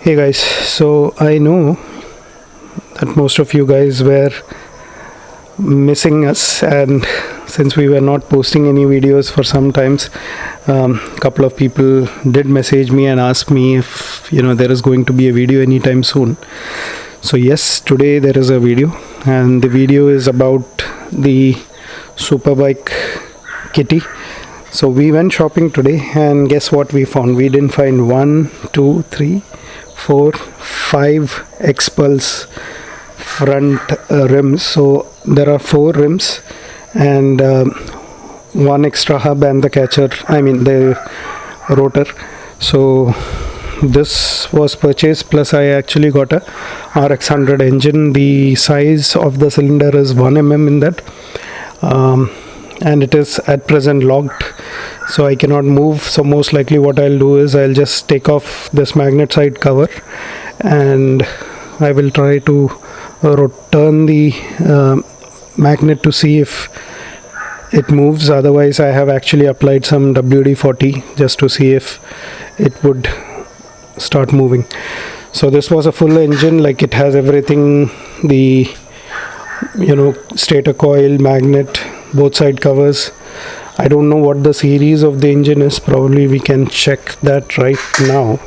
hey guys so i know that most of you guys were missing us and since we were not posting any videos for some times a um, couple of people did message me and ask me if you know there is going to be a video anytime soon. So yes today there is a video and the video is about the superbike kitty. So we went shopping today and guess what we found? We didn't find one two three four five XPulse front uh, rims. So there are four rims and uh, one extra hub and the catcher I mean the rotor. So this was purchased plus I actually got a RX100 engine. The size of the cylinder is 1 mm in that. Um, and it is at present locked so I cannot move. So most likely what I'll do is I'll just take off this magnet side cover and I will try to turn the uh, magnet to see if it moves. Otherwise I have actually applied some WD-40 just to see if it would start moving. So this was a full engine like it has everything the you know stator coil magnet both side covers I don't know what the series of the engine is. Probably we can check that right now.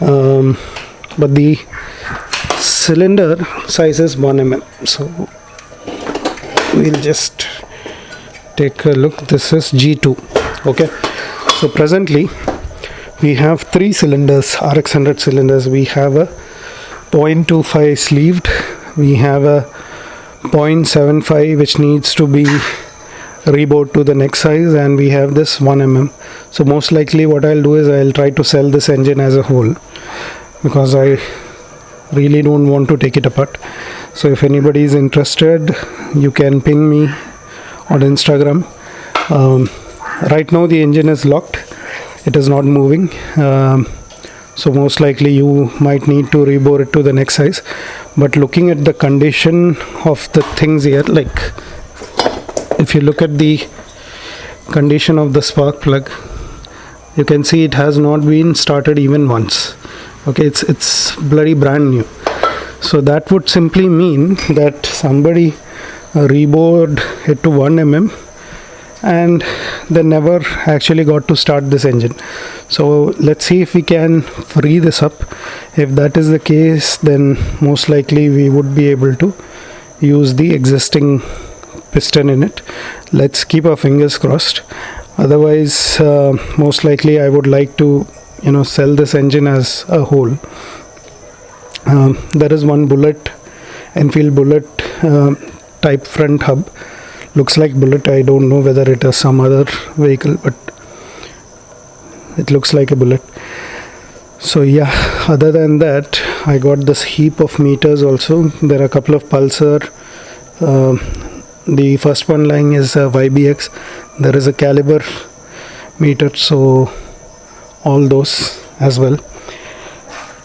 Um, but the cylinder size is 1 mm so we'll just take a look. This is G2 okay? So presently we have three cylinders RX100 cylinders. We have a 0.25 sleeved. We have a 0.75 which needs to be rebored to the next size and we have this 1 mm. So most likely what I'll do is I'll try to sell this engine as a whole because I really don't want to take it apart. So if anybody is interested you can ping me on Instagram. Um, right now the engine is locked. It is not moving. Um, so most likely you might need to rebore it to the next size. But looking at the condition of the things here like if you look at the condition of the spark plug you can see it has not been started even once. Okay it's it's bloody brand new. So that would simply mean that somebody uh, rebored it to 1 mm and they never actually got to start this engine. So let's see if we can free this up. If that is the case then most likely we would be able to use the existing piston in it. Let's keep our fingers crossed. Otherwise uh, most likely I would like to you know sell this engine as a whole. Um, there is one bullet Enfield bullet uh, type front hub. Looks like bullet. I don't know whether it is some other vehicle but it looks like a bullet. So yeah other than that I got this heap of meters also. There are a couple of pulsar uh, the first one lying is YBX there is a caliber meter so all those as well.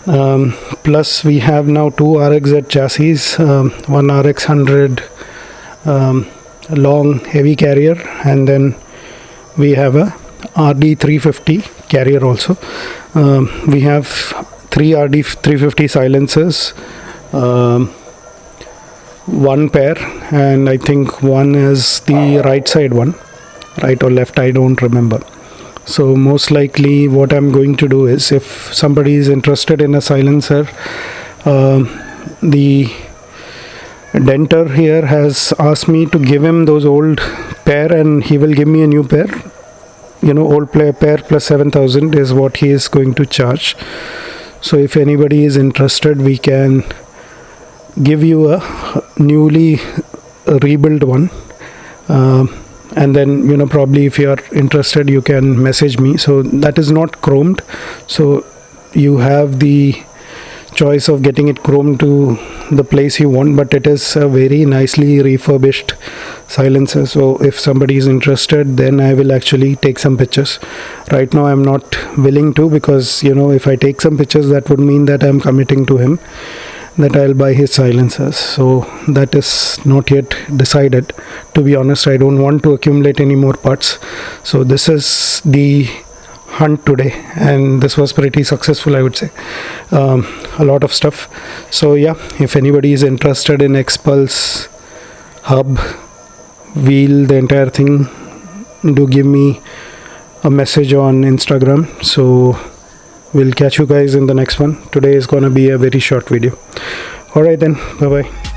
Um, plus we have now two RXZ chassis um, one RX 100 um, long heavy carrier and then we have a RD 350 carrier also. Um, we have three RD 350 silencers um, one pair and I think one is the right side one right or left I don't remember. So most likely what I'm going to do is if somebody is interested in a silencer uh, the denter here has asked me to give him those old pair and he will give me a new pair. You know old player pair plus 7000 is what he is going to charge. So if anybody is interested we can give you a newly rebuilt one. Uh, and then you know probably if you are interested you can message me. So that is not chromed. So you have the choice of getting it chromed to the place you want but it is a very nicely refurbished silencer. So if somebody is interested then I will actually take some pictures. Right now I'm not willing to because you know if I take some pictures that would mean that I'm committing to him that I'll buy his silencers. So that is not yet decided. To be honest I don't want to accumulate any more parts. So this is the hunt today and this was pretty successful i would say. Um, a lot of stuff. So yeah if anybody is interested in xpulse hub wheel the entire thing do give me a message on instagram. So we'll catch you guys in the next one. Today is gonna be a very short video. All right then. Bye bye